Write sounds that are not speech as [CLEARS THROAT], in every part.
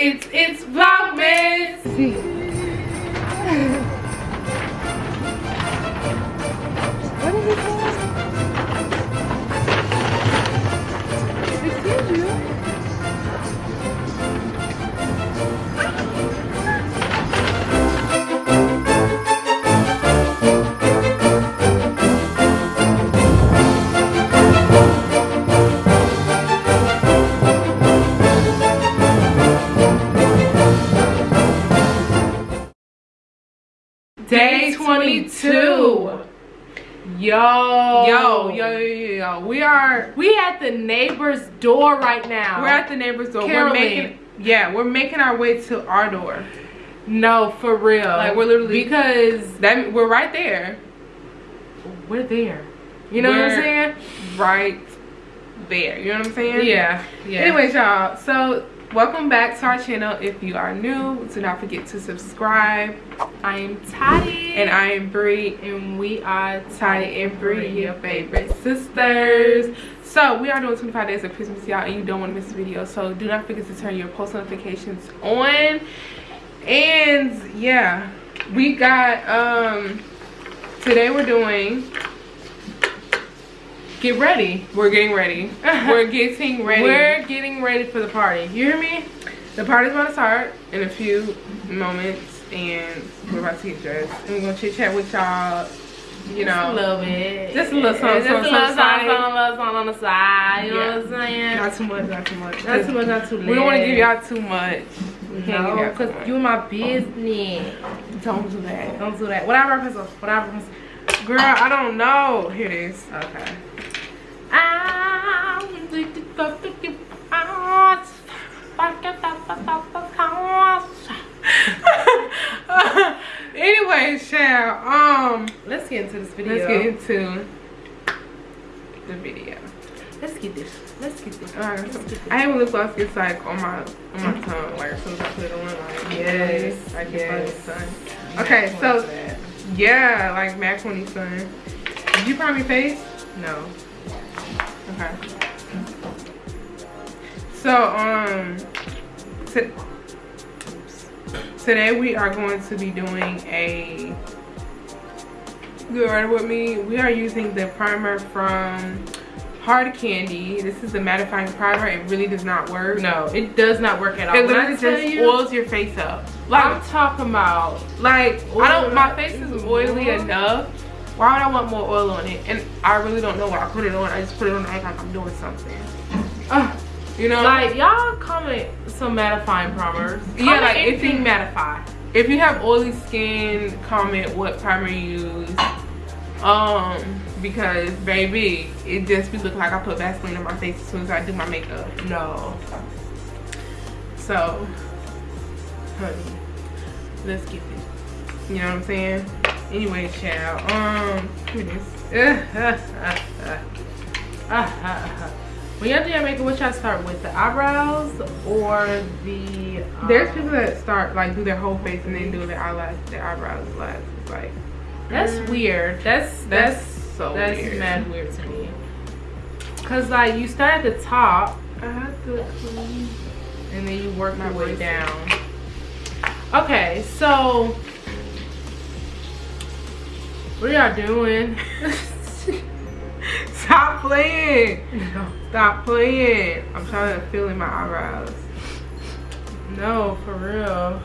It's it's Vlogmas. 2022. Yo. yo, yo, yo, yo, we are we at the neighbor's door right now. We're at the neighbor's door. Caroline. We're making, yeah, we're making our way to our door. No, for real. Like we're literally because that we're right there. We're there. You know we're what I'm saying? Right there. You know what I'm saying? Yeah. Yeah. Anyways, y'all. So welcome back to our channel. If you are new, do not forget to subscribe. I am Tati. And I am Bree, and we are Tati and Bree, your favorite sisters. So we are doing 25 days of Christmas, y'all, and you don't want to miss a video. So do not forget to turn your post notifications on. And yeah, we got um today we're doing Get ready. we're getting ready. [LAUGHS] we're getting ready. We're getting ready for the party. You hear me? The party's about to start in a few moments, and we're about to get dressed. And we're gonna chit chat with y'all. You Just a know, little bit. Just a little something, Just a little something something, side. something, little something on the side. You know what I'm saying? not too much, not too much. Not too much, not too much. We don't want to give y'all too much. We No, because much. you my business. don't do that. Don't do that. Whatever, I represent, what I represent. Girl, I don't know. Here it is. Okay. [LAUGHS] anyway, Shell, um, Let's get into this video. let's get into the video. Let's get this. Let's get this. Alright, Let's get this. I when lip gloss gets like on my on my tongue, like as soon as I put it on, like Yes, I get yes. sun. Okay, so yeah, like macaroni sun. Did you prime your face? no. Okay. So um, to, today we are going to be doing a. You ready with me? We are using the primer from Hard Candy. This is the mattifying primer. It really does not work. No, it does not work at all. It literally just you, oils your face up. Like, I'm talking about like I don't. My face is oily enough. Why would I want more oil on it? And I really don't know why I put it on. I just put it on to act like I'm doing something. uh, You know, like y'all comment some mattifying primers. Yeah, like, if anything you- mattify. if you have oily skin, comment what primer you use. Um, because baby, it just be looking like I put Vaseline on my face as soon as I do my makeup. No. So, honey, let's get this. You know what I'm saying? Anyway, child. Um, is. [LAUGHS] when y'all do your makeup, what y'all start with? The eyebrows or the um, There's people that start like do their whole face and then do their eyelash, their eyebrows last. It's like That's weird. That's that's that's so that's weird. mad weird to me. Cause like you start at the top I have to clean. and then you work My your way down. Okay, so what are y'all doing? [LAUGHS] Stop playing. Stop playing. I'm trying to fill in my eyebrows. no, for real.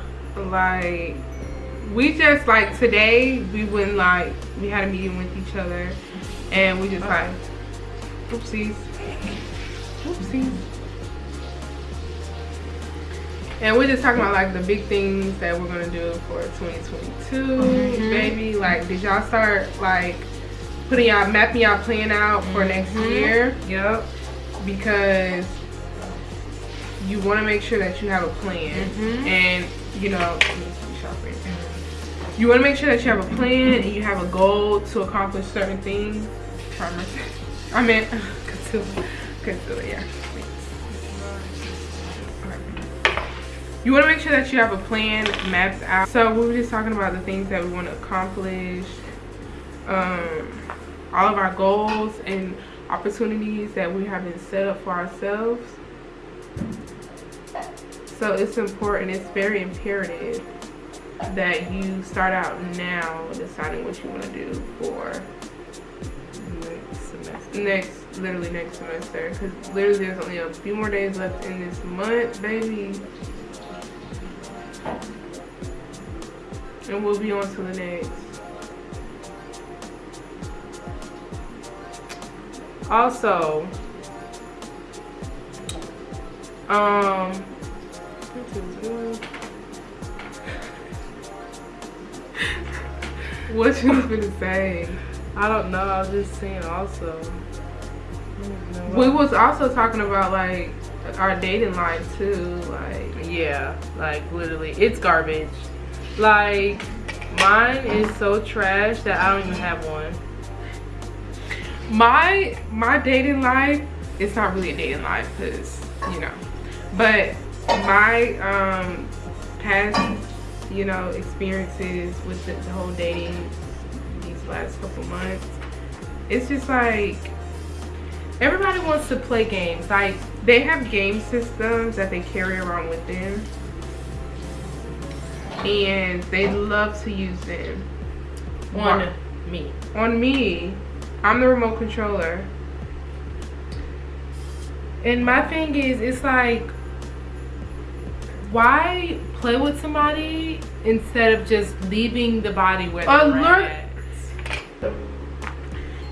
Like, we just like today we went like we had a meeting with each other, and we just like, oopsies, oopsies. And we're just talking about like the big things that we're gonna do for 2022, Mhm. baby. Like, did y'all start like putting y'all mapping y'all plan out for next Mhm. year? Yep. because you want to make sure that you have a plan Mhm. and you know let me see shopping. you want to make sure that you have a plan and you have a goal to accomplish certain things [LAUGHS] i meant [LAUGHS] concealer concealer yeah you want to make sure that you have a plan mapped out so we were just talking about the things that we want to accomplish um all of our goals and opportunities that we haven't set up for ourselves. So it's important, it's very imperative that you start out now deciding what you want to do for Next semester. next, literally next semester. Because literally there's only a few more days left in this month, baby. And we'll be on to the next. Also, um, [LAUGHS] what you was gonna say? I don't know. I was just saying also. We was also talking about like our dating life too, like Yeah, like literally, it's garbage. Like mine is so trash that I don't even have one. my my dating life. It's not really a dating life because you know, but my um past you know experiences with the, the whole dating these last couple months. It's just like everybody wants to play games. Like they have game systems that they carry around with them. And they love to use them. On me. on me i'm the remote controller And my thing is, it's like, why play with somebody instead of just leaving the body where Alert-?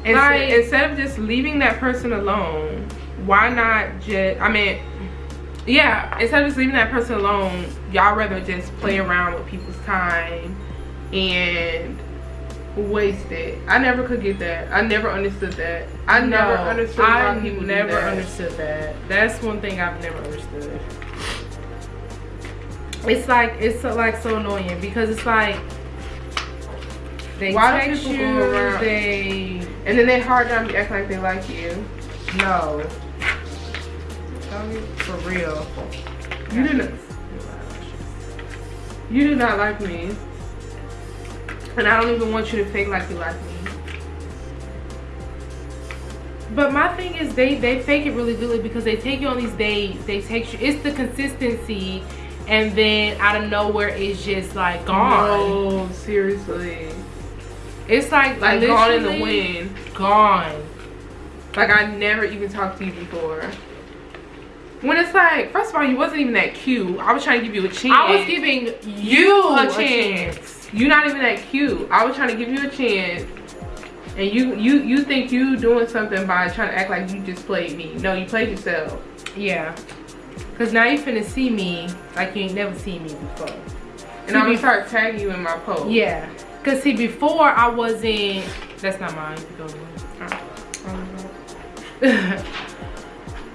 And Like- instead of just leaving that person alone, why not just, I mean, yeah, instead of just leaving that person alone, y'all rather just play around with people's time and waste it. I never could get that. I never understood that. I never understood why I people never that. understood that. That's one thing I've never understood. It's like, it's so, like so annoying because it's like, They Why do text people you, go around- they and then they hard time be act like they like you. no. For real. You not, you do not like me. And I don't even want you to fake like you like me. But my thing is they they fake it really good because they take you on these dates, they take you it's the consistency and then out of nowhere it's just like gone. No, seriously. It's like Like gone in the wind. Gone. Like I never even talked to you before. When it's like, first of all, you wasn't even that cute. I was trying to give you a chance. I was giving you you a a chance. chance. You're not even that cute. I was trying to give you a chance. And you you you think you doing something by trying to act like you just played me. No, you played yourself. Yeah. Cause now you finna see me like you ain't never seen me before. And I'm gonna start tagging you in my post. Yeah. Cause see before I wasn't that's not mine. You go. [LAUGHS] [LAUGHS]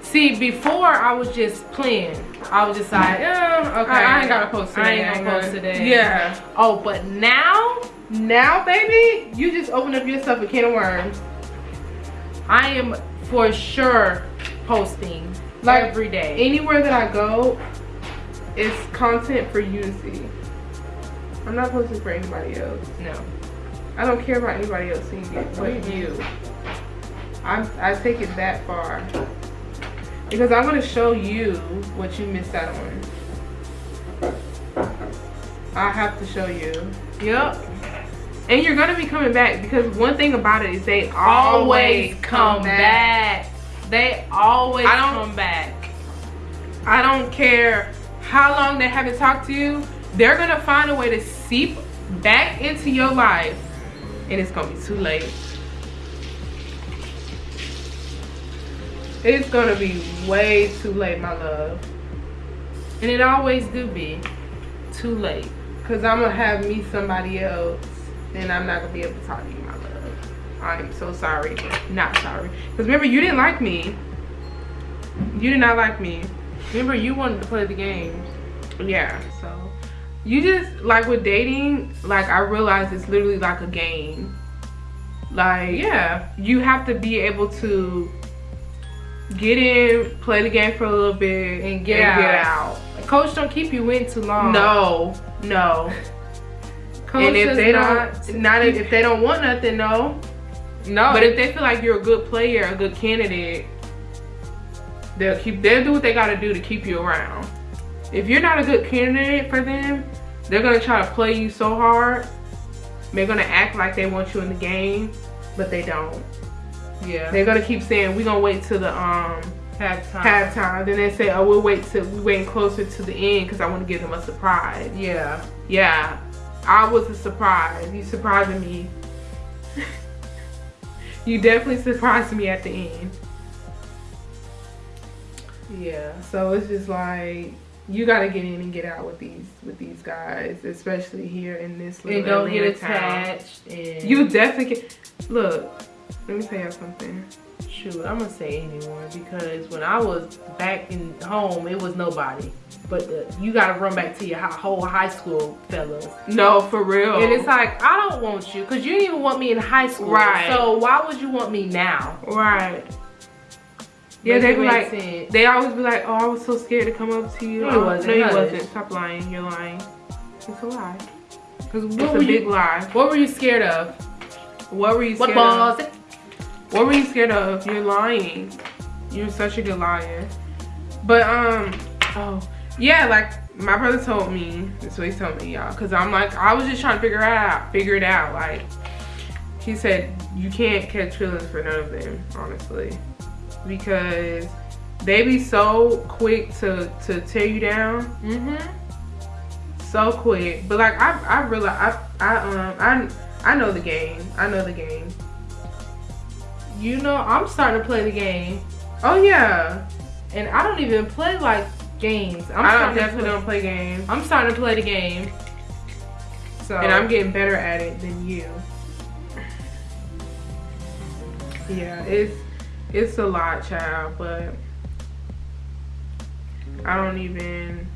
See, before I was just playing. I was just like, yeah, okay. I, I ain't gotta post today. I ain't gonna post today. Yeah. Oh, but now Now, baby, you just open up yourself a can of worms. I am for sure posting Like, every day. Anywhere that I go, it's content for you to see. I'm not posting for anybody else. No. I don't care about anybody else seeing it but you. I'm, I take it that far. Because I'm going to show you what you missed out on. I have to show you. Yep. And you're going to be coming back because one thing about it is they Always come back. They always I don't- come back. I don't care how long they haven't talked to you. They're going to find a way to seep back into your life. And it's going to be too late. It's to be way too late, my love. And it always do be too late. Because I'm to have me somebody else. And I'm not to be able to talk to you, my love. I'm so sorry. Not sorry. Because remember, you didn't like me. You did not like me. Remember, you wanted to play the game. Yeah, so you just like with dating, like I realize it's literally like a game. Like Yeah. you have to be able to get in, play the game for a little bit, And get out. Coach don't keep you in too long. No, no. Coach and if they not, don't, not if, if they don't want nothing, no. no. But if they feel like you're a good player, a good candidate, they'll keep. They'll do what they got to do to keep you around. if you're not a good candidate for them, they're gonna try to play you so hard. They're gonna act like they want you in the game, but they don't. Yeah. They're gonna keep saying we're gonna wait till the um halftime. halftime. Then they say, oh, we'll wait till we waiting closer to the end because I want to give them a surprise. Yeah. Yeah, I was a surprise. You surprising me. [LAUGHS] you definitely surprised me at the end. Yeah, so it's just like you gotta get in and get out with these with these guys, especially here in this little And don't get Atlanta town. attached. And You definitely can. Look, let me tell you something. shoot, I'm gonna say anyone because when I was back in home, it was nobody. But uh, you gotta run back to your whole high school fellas. No, for real. And it's like, I don't want you because you didn't even want me in high school. Right. So why would you want me now? right. Yeah, they be like, sense. they always be like, oh, I was so scared to come up to you. No, you wasn't. No, you wasn't. Stop lying. You're lying. It's a lie. Because It's what a were big you? lie. What were you scared of? What were you What scared of? What were you scared of? You're lying. You're such a good liar. But um, oh yeah, like my brother told me. That's what he told me, y'all. Cause I'm like, I was just trying to figure it out, figure it out. Like he said, you can't catch feelings for none of them, honestly, because they be so quick to to tear you down, Mm-hmm. so quick. But like I I realize I I um I I know the game. I know the game. You know, I'm starting to play the game. Oh yeah. And I don't even play like games. I'm I don't, definitely play- don't play games. I'm starting to play the game. So And I'm getting better at it than you. Yeah, it's it's a lot, child, but I don't even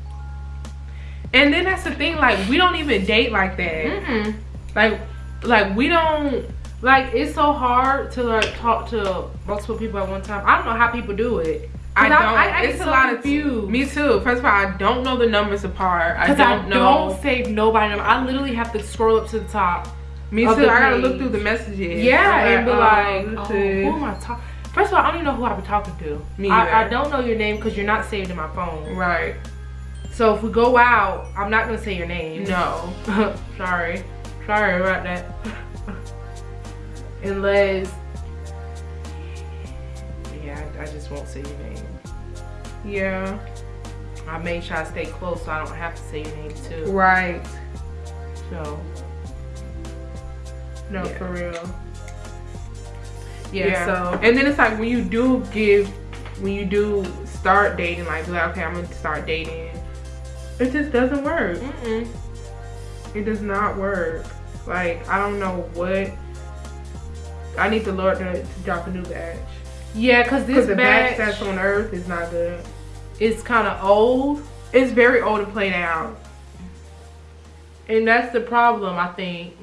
and then that's the thing, like we don't even date like that. Mm-mm. Like like we don't like it's so hard to like talk to multiple people at one time. I don't know how people do it. I don't. I, I, it's get a so lot confused. of me too. First of all, I don't know the numbers apart. I don't know. I know. don't save nobody number. I literally have to scroll up to the top. me too. I gotta look through the messages. Yeah, and be oh, like, oh, who am I talking? First of all, I don't even know who I've been talking to. Me I, I don't know your name because you're not saved in my phone. Right. So if we go out, I'm not gonna say your name. No. [LAUGHS] Sorry. Sorry about that. [LAUGHS] Unless, yeah, I, I just won't say your name. Yeah. I made sure I stay close so I don't have to say your name too. Right. So, No, Yeah. for real. yeah, so. and then it's like when you do give, when you do start dating, like, be like, okay, I'm gonna start dating. It just doesn't work. Mm-mm. It does not work. Like, I don't know what. I need the Lord to, to drop a new batch. Yeah, because this the batch batch that's on earth is not good. It's kind of old. It's very old and played out. And that's the problem, I think.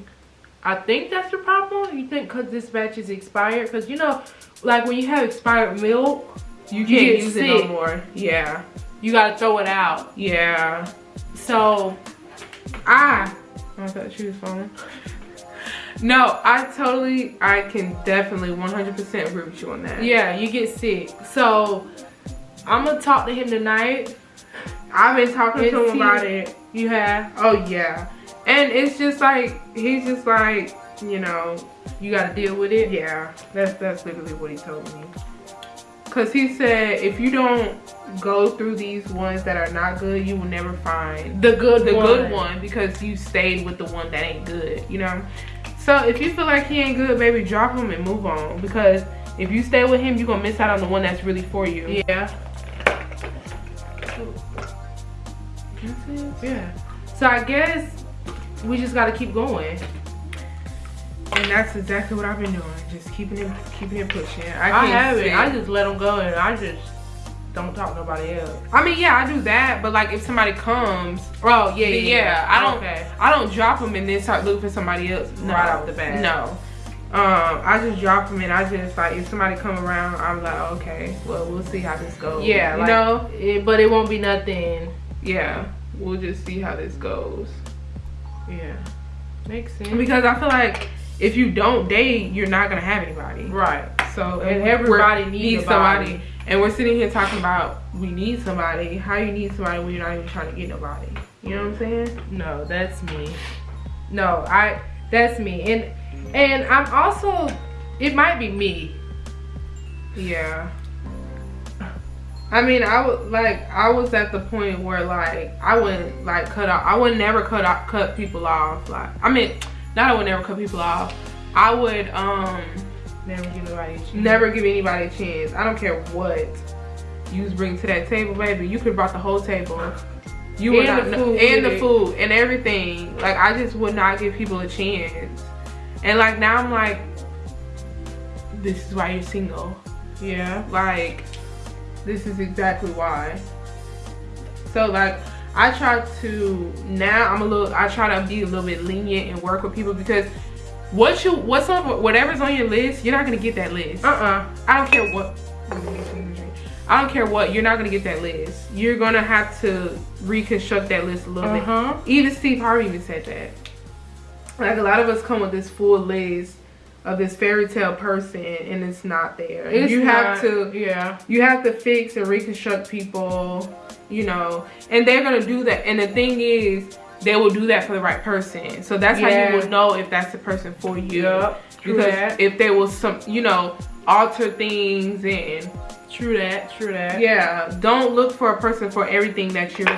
I think that's the problem. You think because this batch is expired? Because, you know, like when you have expired milk, You You can't use it no more. Yeah. you got to throw it out. Yeah. So, I. I thought she was falling. No, I totally, I can definitely 100% agree with you on that. yeah, you get sick. So, I'm going to talk to him tonight. I've been talking to him about it. You have? Oh, yeah. And it's just like, he's just like, you know, You got to deal with it? yeah, that's, that's literally what he told me. Because he said, if you don't go through these ones that are not good, you will never find The good the one. good one because you stayed with the one that ain't good, you know? So if you feel like he ain't good, baby, drop him and move on. Because if you stay with him, you're gonna miss out on the one that's really for you. Yeah. Yeah. So, I guess we just got to keep going. And that's exactly what I've been doing. Just keeping it keeping it pushing. I, I, haven't. I just let them go and I just don't talk to nobody else. I mean, yeah, I do that, but like if somebody comes, Oh, yeah, yeah, yeah. I don't Okay. I don't drop them and then start looking for somebody else No, right off the bat. No. Um, I just drop them and I just like if somebody come around, I'm like, okay, well, we'll see how this goes. Yeah, you like, know, it, but it won't be nothing. yeah, we'll just see how this goes. Yeah. Makes sense. because I feel like if you don't date, you're not gonna have anybody. Right. So And everybody we're- needs somebody. And we're sitting here talking about we need somebody. How you need somebody when you're not even trying to get nobody? You know what I'm saying? No, that's me. No, I that's me. And and I'm also it might be me. Yeah. I mean, I would like I was at the point where like I wouldn't like cut off. I would never cut off, cut people off. Like I mean, not I would never cut people off. I would um Never give anybody a chance. never give anybody a chance. I don't care what you bring to that table, baby. You could have brought the whole table. You would And not the food and the food and everything. Like I just would not give people a chance. And like now I'm like, this is why you're single. Yeah. Like, this is exactly why. So like I try to now I'm a little I try to be a little bit lenient and work with people because what you what's on whatever's on your list, you're not gonna get that list. Uh-uh. I don't care what I don't care what, you're not gonna get that list. You're gonna have to reconstruct that list a little Uh-huh. bit. Even Steve Harvey even said that. Like a lot of us come with this full list of this fairy tale person and it's not there. It's you have to Yeah. you have to fix and reconstruct people, you know, and they're gonna do that. And the thing is, they will do that for the right person. So that's how you will know if that's the person for you. True Because that. if they will some, you know, alter things and True that. True that. yeah, don't look for a person for everything that you're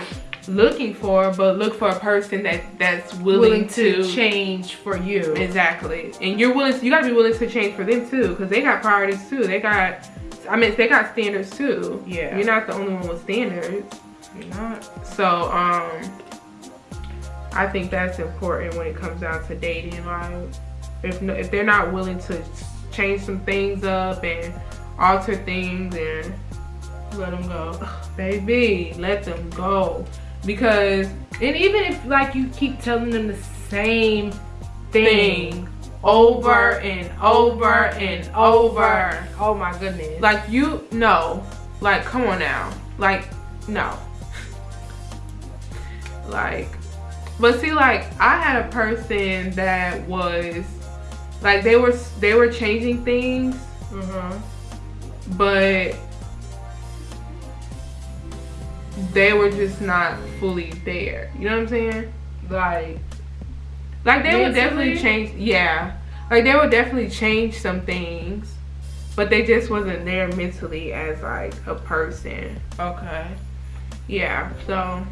looking for, but look for a person that that's willing, Willing to, to change for you. Exactly. And you're willing you gotta be willing to change for them too. Cause they got priorities too. They got I mean they got standards too. Yeah. You're not the only one with standards. You're not. So um I think that's important when it comes down to dating. Like if no, if they're not willing to change some things up and alter things and Let them go. [SIGHS] baby, let them go. Because And even if like you keep telling them the same thing, thing over and over and over. Oh my goodness. Like you no. Like come on now. Like no. [LAUGHS] Like but see like I had a person that was like they were they were changing things uh-huh. but they were just not fully there. You know what I'm saying? Like Like they would definitely change yeah. Like they would definitely change some things. But they just wasn't there mentally as like a person. okay. Yeah. So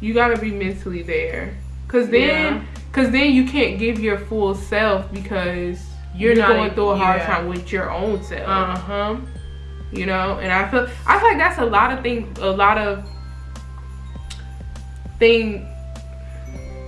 you gotta be mentally there. Cause then Yeah. cause then you can't give your full self because You're you're, not going through a hard yeah. time with your own self. Uh-huh. you know and i feel i feel like that's a lot of things a lot of thing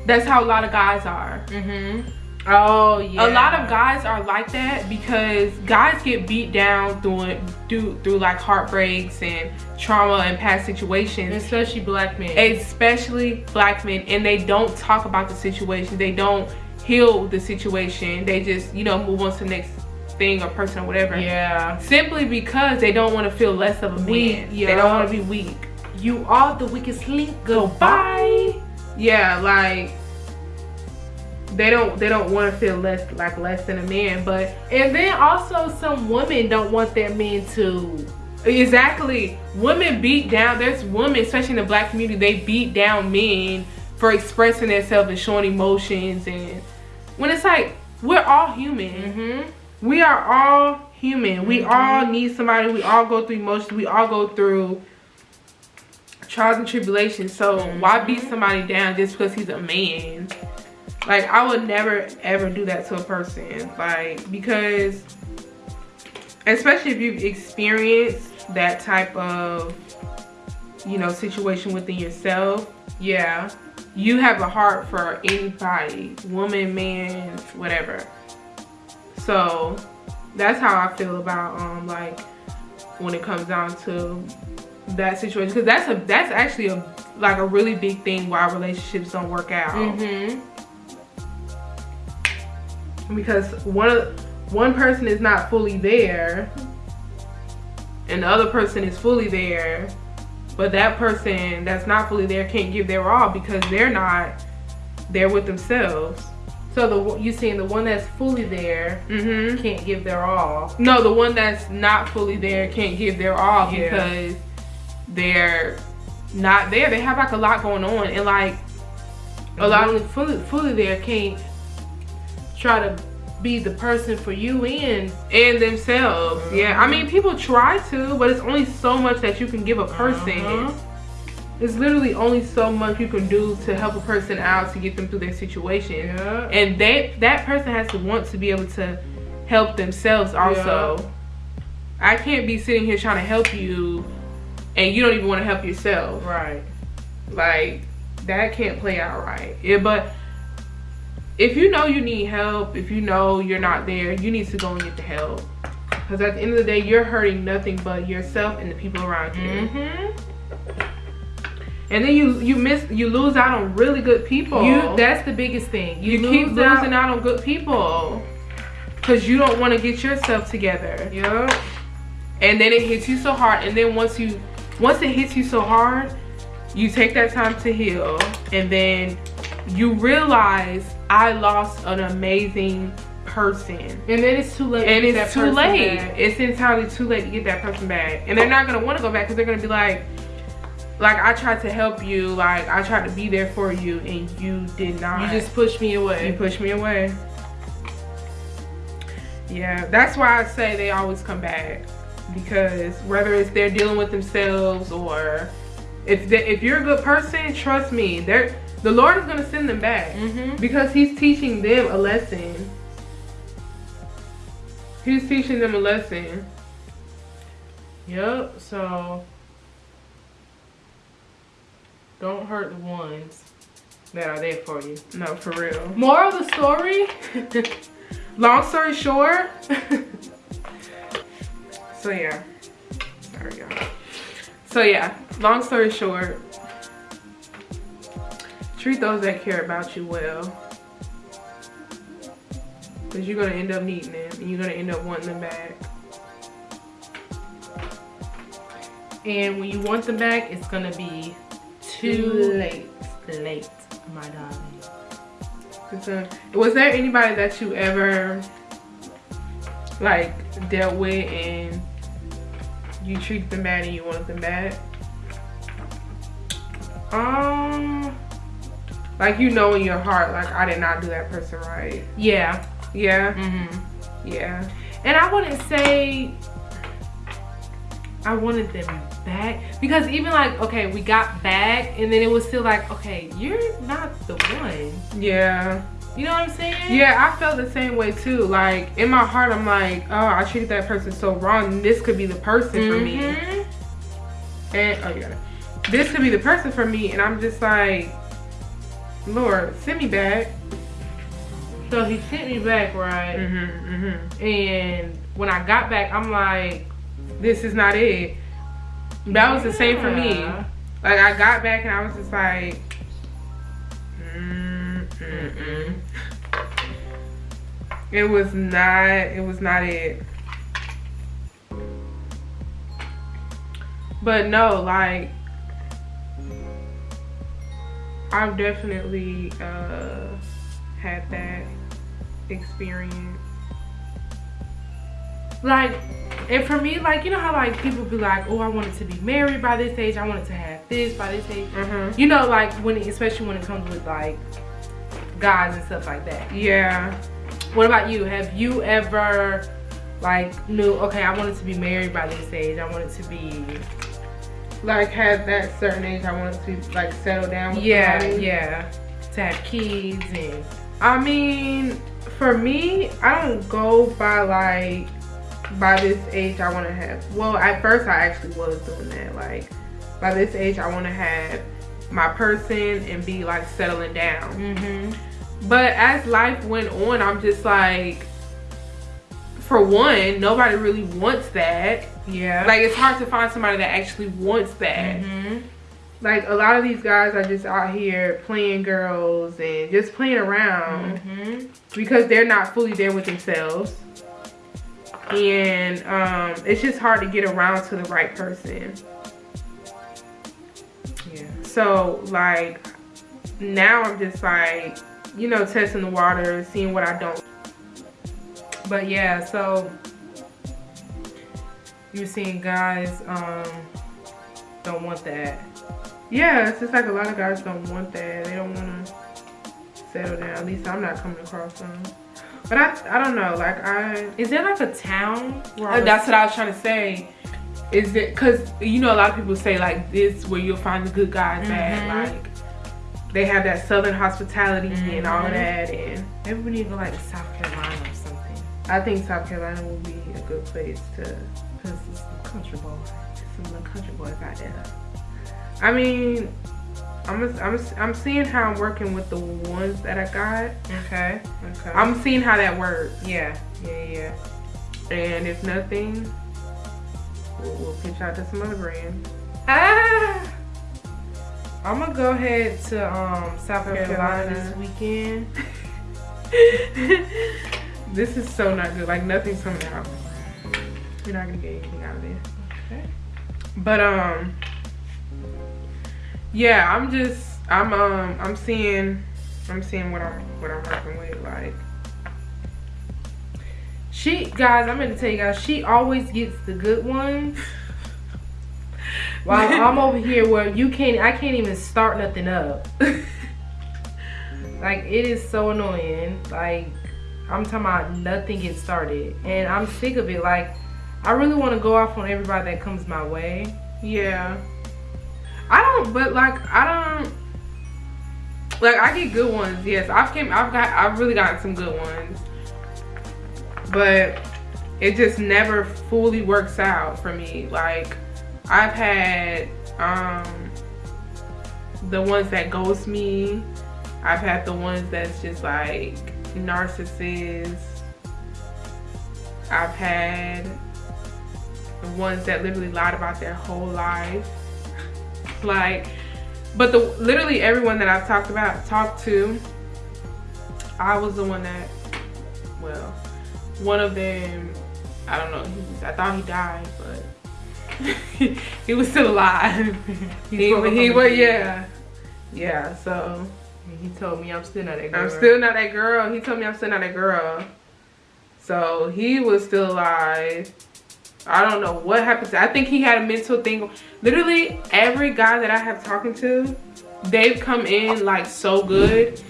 that's how a lot of guys are Mm-hmm. Oh yeah. a lot of guys are like that because guys get beat down through it through, through like heartbreaks and trauma and past situations especially black men. especially black men and they don't talk about the situation they don't heal the situation they just you know move on to the next thing or person or whatever yeah. simply because they don't want to feel less of a Weak, man. yeah. They don't want to be weak. You are the weakest link. Goodbye. Yeah, like they don't they don't want to feel less like less than a man, but And then also some women don't want their men to exactly women beat down. There's women, especially in the black community, they beat down men for expressing themselves and showing emotions. And when it's like we're all human, Mm-hmm. we are all human. We all need somebody. We all go through emotions. We all go through trials and tribulations. So why beat somebody down just because he's a man? Like I would never ever do that to a person. Like because especially if you've experienced that type of you know situation within yourself, yeah, you have a heart for anybody, woman, man, whatever. So that's how I feel about um like when it comes down to that situation because that's a that's actually a like a really big thing why relationships don't work out Mm-hmm. Because one of one person is not fully there and the other person is fully there but that person that's not fully there can't give their all because they're not there with themselves So the you saying the one that's fully there Mm-hmm. can't give their all. No, the one that's not fully there can't give their all Yeah. because they're not there. They have like a lot going on and like a lot of fully fully there can't try to be the person for you and and themselves. Yeah. I mean people try to, but it's only so much that you can give a person. Uh-huh. It's literally only so much you can do to help a person out to get them through their situation. Yeah. And that that person has to want to be able to help themselves also. I can't be sitting here trying to help you and you don't even want to help yourself. Right. Like that can't play out right. Yeah, but if you know you need help, if you know you're not there, you need to go and get the help. Because at the end of the day, you're hurting nothing but yourself and the people around you. Mm-hmm. And then you you miss you lose out on really good people. You that's the biggest thing. you, You, keep losing out on good people because you don't want to get yourself together. Yep. and then it hits you so hard and then once you once it hits you so hard you take that time to heal and then you realize i lost an amazing person And then it's too late. to and it's too late back. it's entirely too late to get that person back and they're not going to want to go back because they're going to be like like i tried to help you like i tried to be there for you and you did not You just pushed me away. you pushed me away. Yeah, that's why I say they always come back because whether it's they're dealing with themselves or if they, if you're a good person, trust me, they're the Lord is gonna send them back Mm-hmm. because He's teaching them a lesson. He's teaching them a lesson. Yep. So don't hurt the ones that are there for you. No, for real. Moral of the story. [LAUGHS] Long story short. [LAUGHS] so yeah. There we go. So yeah, long story short. Treat those that care about you well. Cause you're gonna end up needing them and you're gonna end up wanting them back. and when you want them back, it's gonna be too late. Late, my darling. A- was there anybody that you ever like dealt with and you treated them bad and you wanted them back? Um. Like you know in your heart, like I did not do that person right. Yeah. Yeah, Mm-hmm. yeah. And I wouldn't say I wanted them back because even like okay, we got back and then it was still like okay, you're not the one. Yeah. You know what I'm saying? Yeah, I felt the same way too. Like in my heart, I'm like, oh, I treated that person so wrong. This could be the person for me. Mhm. And oh, you got it. This could be the person for me, and I'm just like, Lord, send me back. So he sent me back, right? Mm-hmm, mm-hmm. And when I got back, I'm like, This is not it. That was the same for me. Like I got back and I was just like, mm, mm, mm. It was not. It was not it. But no, like I've definitely uh, had that experience. Like, and for me, like, you know how like people be like, oh, I wanted to be married by this age. I wanted to have this by this age. Mm-hmm. You know, like when, it, especially when it comes with like guys and stuff like that. Yeah. What about you? Have you ever like knew? Okay, I wanted to be married by this age. I wanted to be. Like had that certain age, I wanted to like settle down. With Yeah, somebody. yeah. To have kids and. I mean, for me, I don't go by like by this age I want to have. Well, at first I actually was doing that. Like by this age I want to have my person and be like settling down. Mm-hmm. But as life went on, I'm just like, for one, nobody really wants that. Yeah. Like it's hard to find somebody that actually wants that. Mm-hmm. Like a lot of these guys are just out here playing girls and just playing around Mm-hmm. because they're not fully there with themselves. And um, it's just hard to get around to the right person. Yeah. So like now I'm just like you know, testing the water, seeing what I don't. But yeah, so you're seeing guys um don't want that. Yeah, it's just like a lot of guys don't want that. They don't want to settle down. At least I'm not coming across them. But I, I don't know. Like I, is there like a town? Uh, that's what I was trying to say. Is it because you know a lot of people say like this where you'll find the good guys mm -hmm. at like they have that southern hospitality mm -hmm. and all mm-hmm. that and everybody even like South Carolina. I think South Carolina will be a good place to because it's some country boys, some little country boys out there. I mean, I'm, a, I'm, I'm seeing how I'm working with the ones that I got. Okay. Okay. I'm seeing how that works. Yeah. Yeah. Yeah. And if nothing, we'll, we'll pitch out to some other brand. Ah. [LAUGHS] I'm gonna go ahead to um, South Carolina, Carolina this weekend. [LAUGHS] this is so not good. Like nothing's coming out. You're not gonna get anything out of this. Okay. But um yeah, I'm just I'm um I'm seeing I'm seeing what I'm what I'm working with like she guys I'm gonna tell you guys she always gets the good ones while I'm over here where you can't I can't even start nothing up [LAUGHS] like it is so annoying like I'm talking about nothing gets started and I'm sick of it like I really want to go off on everybody that comes my way yeah I don't, but like, I don't, like, I get good ones. Yes, I've came, I've got, I've really gotten some good ones. But it just never fully works out for me. Like, I've had, um, the ones that ghost me. I've had the ones that's just like narcissists. I've had the ones that literally lied about their whole life. Like but the literally everyone that i've talked about talked to i was the one that well one of them i don't know he was, i thought he died but [LAUGHS] he was still alive. He, he was yeah. Yeah so he told me i'm still not that girl i'm still not that girl he told me i'm still not that girl so he was still alive I don't know what happened. To, I think he had a mental thing. Literally every guy that I have talking to, they've come in like so good.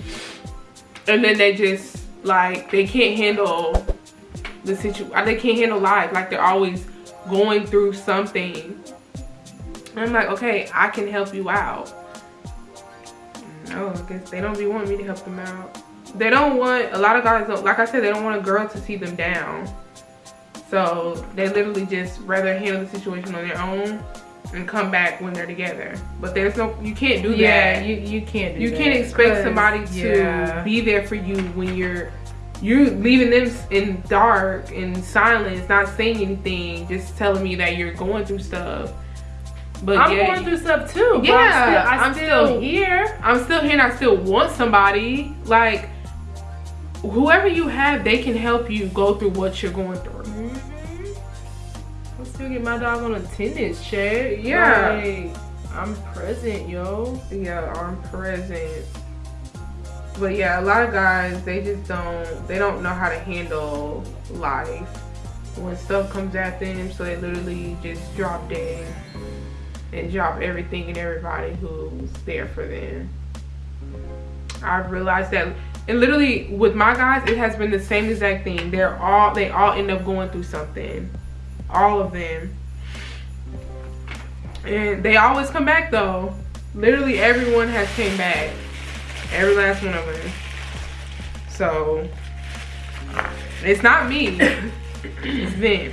And then they just like, they can't handle the situation. Uh, they can't handle life. Like they're always going through something. And I'm like, okay, I can help you out. No, I guess they don't be wanting me to help them out. They don't want, a lot of guys don't, like I said, they don't want a girl to see them down. So they literally just rather handle the situation on their own and come back when they're together. But there's no, you can't do yeah, that. Yeah, you, you can't You can't expect somebody to yeah. be there for you when you're, you're leaving them in dark and silence, not saying anything, just telling me that you're going through stuff. But I'm yeah, going through stuff too. Yeah, I'm still, I'm, I'm still here. I'm still here and I still want somebody. Like, whoever you have, they can help you go through what you're going through. Mm -hmm. I'm still get my dog on a tennis chair. Yeah. Like, I'm present, yo. Yeah, I'm present. But yeah, a lot of guys, they just don't, they don't know how to handle life when stuff comes at them. So they literally just drop dead and drop everything and everybody who's there for them. I've realized that and literally with my guys it has been the same exact thing. They're all they all end up going through something. All of them. And they always come back though. Literally everyone has came back. Every last one of them. So it's not me. [COUGHS] It's them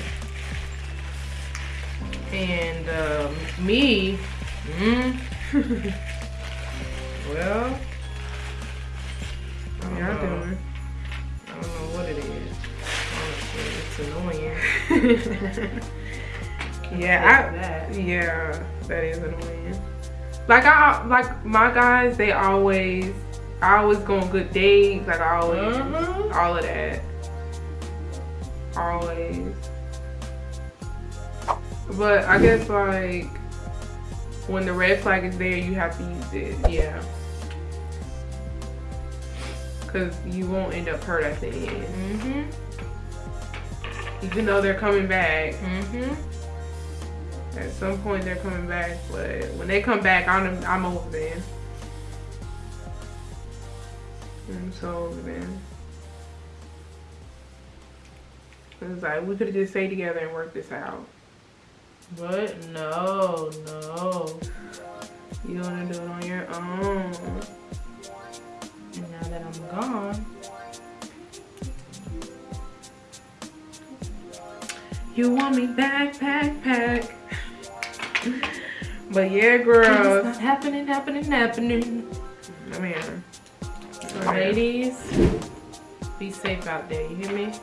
and um, me mm, [LAUGHS] well Y'all doing? I don't know what it is. Honestly, it's annoying. [LAUGHS] yeah, I, yeah, that is annoying. Like I, like my guys, they always, I always go on good dates. Like I always, uh -huh. all of that, always. But I guess like when the red flag is there, you have to use it. Yeah. because you won't end up hurt at the end. Mm-hmm. Even though they're coming back, Mm-hmm. at some point they're coming back, but when they come back, I'm I'm over then. I'm so over then. It's like we could have just stayed together and worked this out. But no, no. You wanna do it on your own. And now that I'm gone, You want me back, pack, pack. but yeah, it's girls. not happening, happening, happening. I mean, Ladies, be safe out there. You hear me?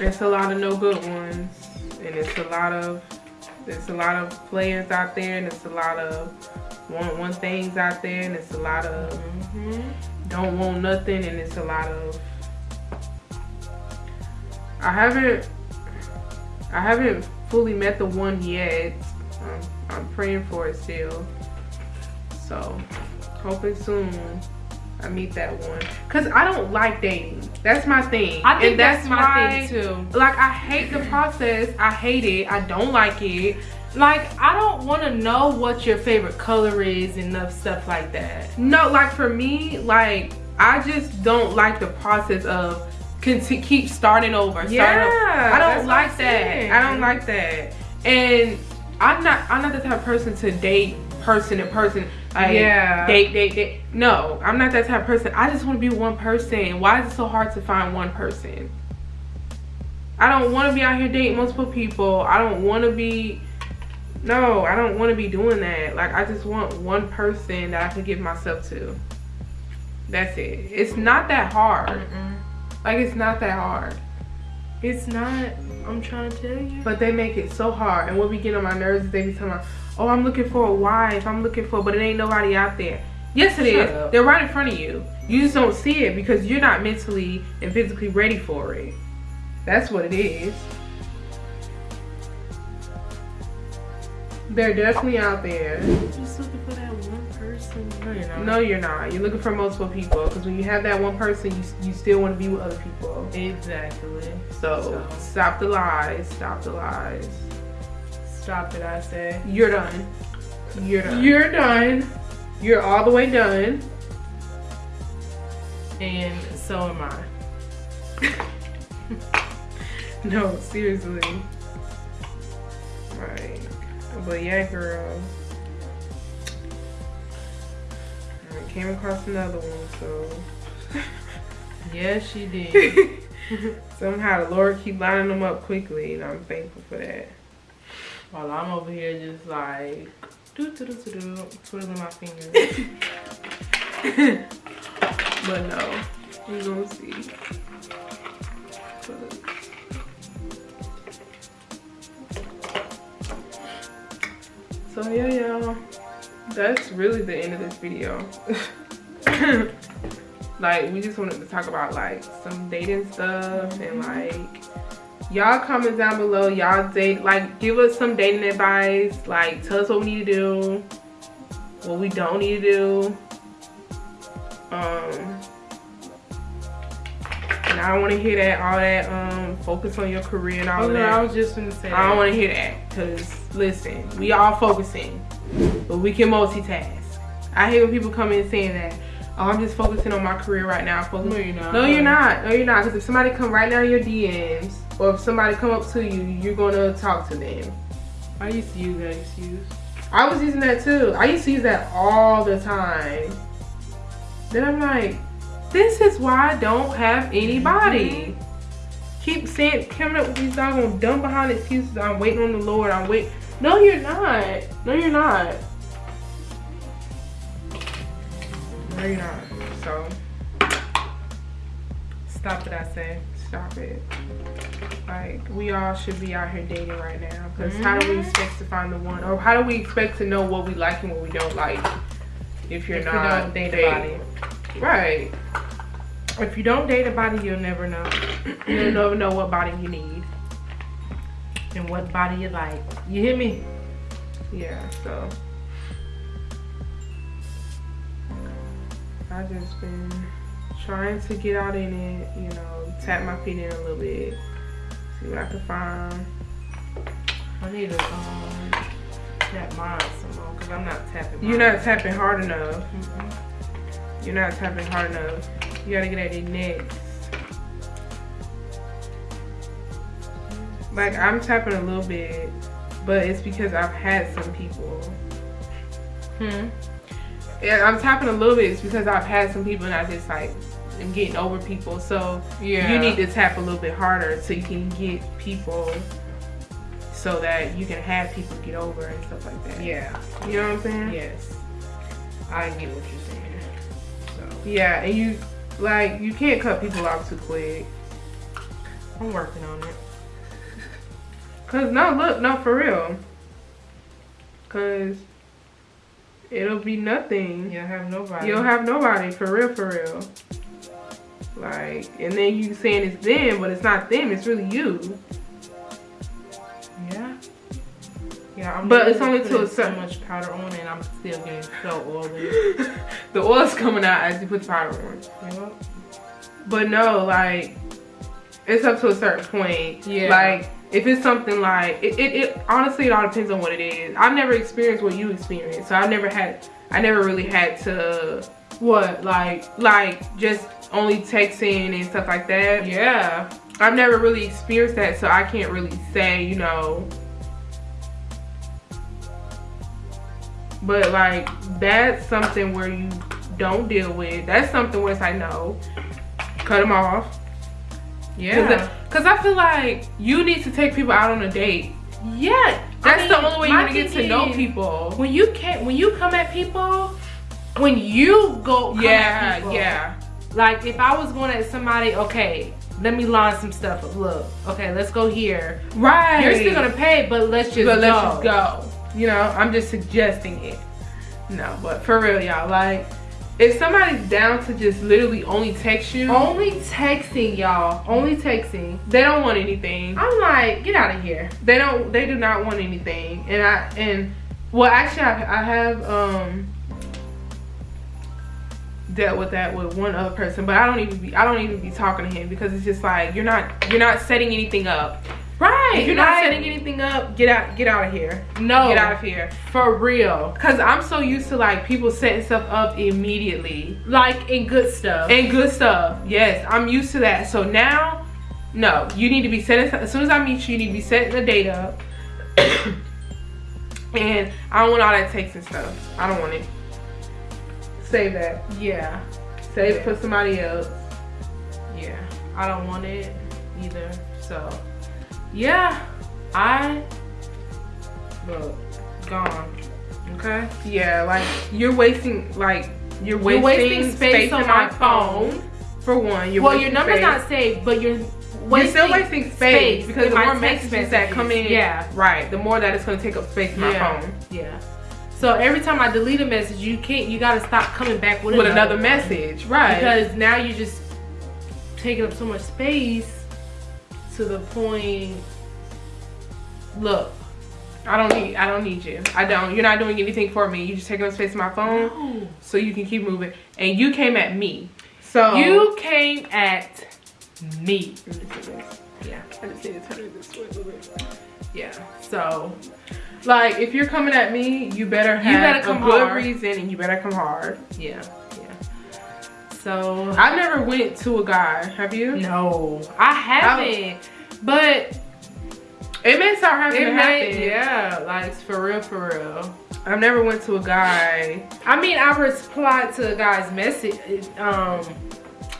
It's a lot of no good ones, and it's a lot of there's a lot of players out there, and it's a lot of want one things out there, and it's a lot of Mm-hmm. don't want nothing, and it's a lot of I haven't I haven't fully met the one yet. I'm, I'm praying for it still, so hoping soon. I meet that one. Cause I don't like dating. That's my thing. I think And that's, my why- thing too. like I hate the process. I hate it. I don't like it. Like, I don't want to know what your favorite color is and enough stuff like that. No, like for me, like I just don't like the process of keep starting over. starting Yeah, over. I don't like that. I don't like that. And I'm not. I'm not the type of person to date person to person. Like, Yeah. Date, date, date. No, I'm not that type of person. I just want to be one person. Why is it so hard to find one person? I don't want to be out here dating multiple people. I don't want to be. No, I don't want to be doing that. Like, I just want one person that I can give myself to. That's it. It's not that hard. Mm-mm. Like, it's not that hard. It's not. I'm trying to tell you. But they make it so hard. And what we get on my nerves is they be telling me, oh, I'm looking for a wife. I'm looking for, but it ain't nobody out there. Yes, it is. Shut up. They're right in front of you. You just don't see it because you're not mentally and physically ready for it. That's what it is. They're definitely out there. just looking for that one person. No, you're not. No, you're not. You're looking for multiple people because when you have that one person, you, you still want to be with other people. Exactly. So, So. stop the lies. Stop the lies. Stop it, I say. You're done. You're done. You're done. You're all the way done. and so am I. [LAUGHS] No, seriously. Right. But yeah, girl. I came across another one, so [LAUGHS] Yes, she did. [LAUGHS] somehow the Lord keep lining them up quickly, and I'm thankful for that. While I'm over here just like do do do do do twiddling my fingers. [LAUGHS] But no, we gonna see. So yeah, y'all, that's really the end of this video. [LAUGHS] like, we just wanted to talk about like some dating stuff and like y'all comment down below y'all date like give us some dating advice like tell us what we need to do what we don't need to do um and I don't want to hear that all that um focus on your career and all Oh, no, that I was just gonna say. I don't want to hear that because listen, we all focusing, but we can multitask. I hate when people come in saying that. Oh, I'm just focusing on my career right now. Focus- No, you're not. No, you're not. No, you're not. Because if somebody come right now in your DMs, or if somebody come up to you, you're gonna talk to them. I used to use that excuse. I was using that too. I used to use that all the time. Then I'm like, this is why I don't have anybody. Mm-hmm. Keep saying, coming up with these doggone dumb behind excuses. I'm waiting on the Lord. I'm wait. No, you're not. No, you're not. No, you're not. So Stop it, I say. Stop it. Like we all should be out here dating right now. Because how do we Mhm. expect to find the one, or how do we expect to know what we like and what we don't like if you're If not don't date a dating? Right. If you don't date a body, you'll never know. [CLEARS THROAT] You'll never know what body you need. and what body you like. You hear me? Yeah. So. I just been trying to get out in it, you know, tap my feet in a little bit, see what I can find. I need to um, tap mine some more because I'm not tapping. You're not tapping hard enough. Mhm. You're not tapping hard enough. You gotta get at it next. Like I'm tapping a little bit, but it's because I've had some people. Hmm. Yeah, I'm tapping a little bit. It's because I've had some people, and I just like am getting over people. So Yeah. you need to tap a little bit harder so you can get people, so that you can have people get over and stuff like that. Yeah. You know what I'm saying? Yes. I get what you're saying. So Yeah, and you like you can't cut people off too quick. I'm working on it. [LAUGHS] Cause no, look, no, for real. Cause it'll be nothing. You don't have nobody. You'll have nobody for real, for real. Like, and then you saying it's them, but it's not them. It's really you. Yeah. Yeah, I'm But it's only to a putting certain- so much powder on and I'm still getting so oily. [LAUGHS] the oil's coming out as you put the powder on. Yep. But no, like, it's up to a certain point. Yeah. Like, if it's something like, it, it, it honestly, it all depends on what it is. I've never experienced what you experienced. So I've never had, I never really had to, What? Like, like, just only texting and stuff like that. yeah. I've never really experienced that. So I can't really say, you know, but like, that's something where you don't deal with. That's something where it's like, no, cut them off. Yeah. Cause I feel like you need to take people out on a date. Yeah. That's I the only way you're gonna get to know people. When you can't, when you come at people, when you go Yeah, people, yeah. Like if I was going at somebody, okay, let me line some stuff up. Look, okay, let's go here. Right. You're still gonna pay, but let's just but go. let's just go. You know, I'm just suggesting it. No, but for real, y'all, like if somebody's down to just literally only text you, Only texting, y'all. Only texting. they don't want anything. I'm like, get out of here. They don't. They do not want anything. And I and well, actually, I, I have um dealt with that with one other person, but I don't even be I don't even be talking to him because it's just like you're not you're not setting anything up. Right. If you're not like, setting anything up, get out get out of here. no, Get out of here. for real. Cause I'm so used to like people setting stuff up immediately Like in good stuff. and good stuff. Yes, I'm used to that. So now, no, you need to be setting. As soon as I meet you, you need to be setting the date up. [COUGHS] and I don't want all that texting stuff. I don't want it. Save that. yeah. Save it for somebody else. Yeah. I don't want it either. So yeah. I look gone. Okay. Yeah, like you're wasting like you're You're wasting, wasting space on my phone. For one, you're well, your number's space. not saved, but you're You're still wasting space, because in the more messages that come in, Yeah. right, the more that it's gonna take up space in my yeah. phone. Yeah. So every time I delete a message, you can't. You gotta stop coming back with, With another one. message, right? because now you're just taking up so much space to the point. Look, I don't need I don't need you. I don't. You're not doing anything for me. You're just taking up space in my phone no. so you can keep moving. And you came at me. So you came at me. Let me see this. Yeah. I just need to turn it this way a little bit. Yeah. So Like if you're coming at me, you better have better come a good hard. reason and you better come hard. yeah, yeah. So I've never went to a guy. Have you? no, I haven't. But It may start having it to may, happen. yeah, like for real, for real. I've never went to a guy. I mean, I replied to a guy's message. Um,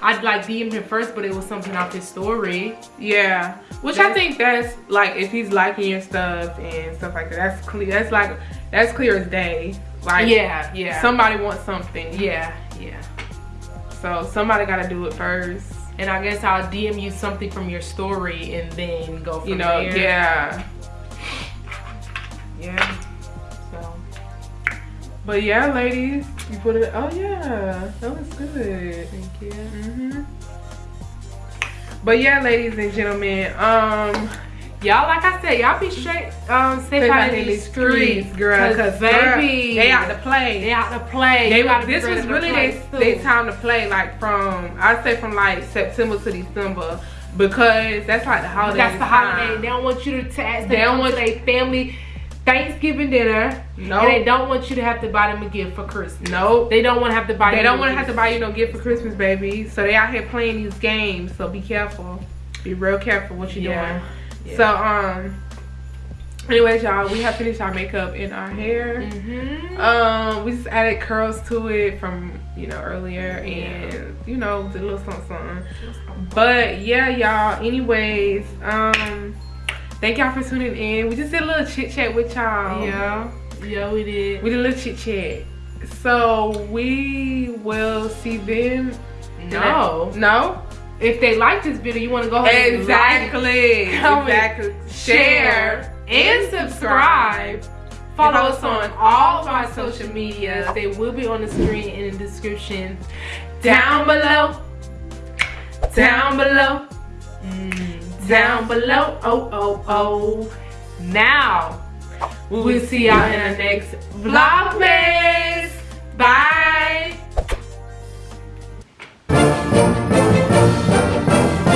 I'd like DM'd him first, but it was something off his story. Yeah, which I think that's like if he's liking your stuff and stuff like that. That's clear. That's like that's clear as day. Like yeah, yeah, somebody wants something. yeah, yeah. So somebody got to do it first. And I guess I'll DM you something from your story and then go from You know, there. yeah. yeah. So But yeah, ladies, you put it. Oh yeah, that was good. thank you. hmm But yeah, ladies and gentlemen, um, y'all, like I said, y'all be straight, um, safe out in these streets, girl. Cause baby, they out to play. They out to play. They, this was really they time to play. Like from I'd say from like September to December because that's like the holiday. That's the holiday. time. They don't want you to tax. They They don't want- their family Thanksgiving dinner. No. And they don't want you to have to buy them a gift for Christmas. Nope. They don't want to have to buy. They don't want to have to buy you no gift for Christmas, baby. So they out here playing these games. So be careful. Be real careful what you're Yeah. doing. So um. Anyways, y'all, we have finished our makeup and our hair. Mhm. Um, we just added curls to it from you know earlier, and you know did a little something, something. But yeah, y'all. Anyways, um, thank y'all for tuning in. We just did a little chit chat with y'all. Yeah. Yeah, we did. we did a little chit chat. So we will see them. no. no, If they like this video, you want to go ahead and exactly, like, comment, exactly. share, and subscribe. Follow us on all of our social media. They will be on the screen and in the description down below. Down below. Mm, down below. Oh, oh, oh. Now, we'll see y'all in our next Vlogmas. Bye.